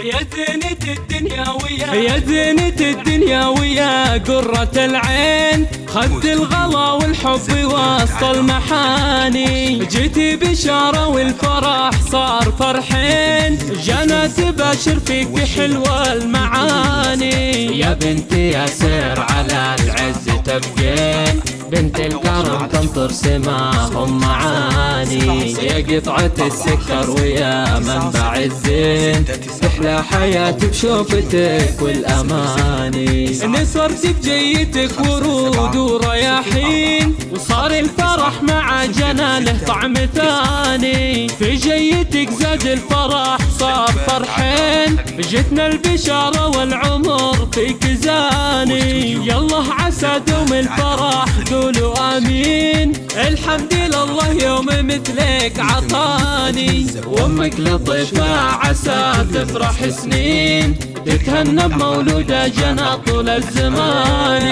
يا زينة الدنيا ويا. يا زينة الدنيا ويا. قرة العين خد الغلا والحب وسط المحاني. جيتي بشارة والفرح صار فرحين. جانا تباشر فيك حلوة المعاني. يا بنتي يا سير على العز تبقين بنت الكرم تنطر سماهم معاني. يا قطعة السكر ويا منبع الزين. تحلى حياتي بشوفتك والأماني. نصرت بجيتك ورود ورياحين. وصار الفرح مع جناله طعم ثاني. في جيتك زاد الفرح صار فرحين. جتنا البشارة والعمر فيك زاني. يالله عسى دوم الفرح قولوا آمين. الحمد لله يوم مثلك عطاني. وأمك لطيفة عسى تفرح سنين. تتهنى بمولودة جنى طول الزمان.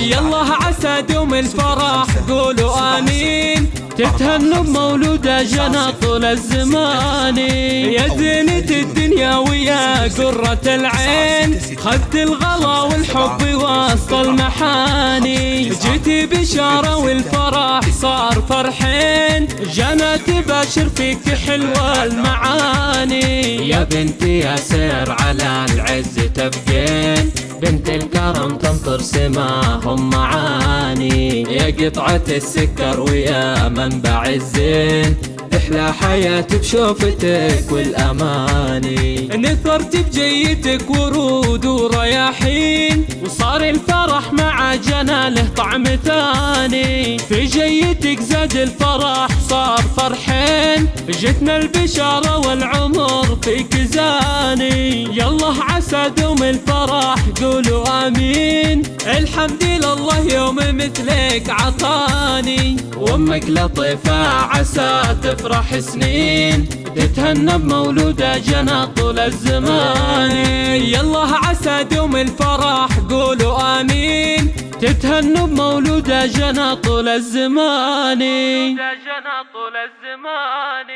يالله عسى دوم الفرح قولوا آمين. تتهنوا بمولودة جنى طول الزمان. يا زينة الدنيا ويا قرة العين. خدت الغلا والحب وسط المحاني. جيتي بشارة والفرح صار فرحين. جنى تباشر فيك حلوة المعاني. يا بنتي يا سير على العز تبقين بنت الكرم تنطر سماهم معاني. يا قطعة السكر ويا منبع الزين. تحلى حياتي بشوفتك والأماني. نثرت بجيتك ورود ورياحين. مع جناله طعم ثاني في جيتك زاد الفرح صار فرحين. جتنا البشارة والعمر فيك زاني. يالله عسى دوم الفرح قولوا آمين. الحمد لله يوم مثلك عطاني. وأمك لطيفة عسى تفرح سنين. تتهنى بمولودة جنى طول الزمان. يالله عسى دوم الفرح قولوا تتهنوا بمولودة جنى طول الزمان جنى طول الزمان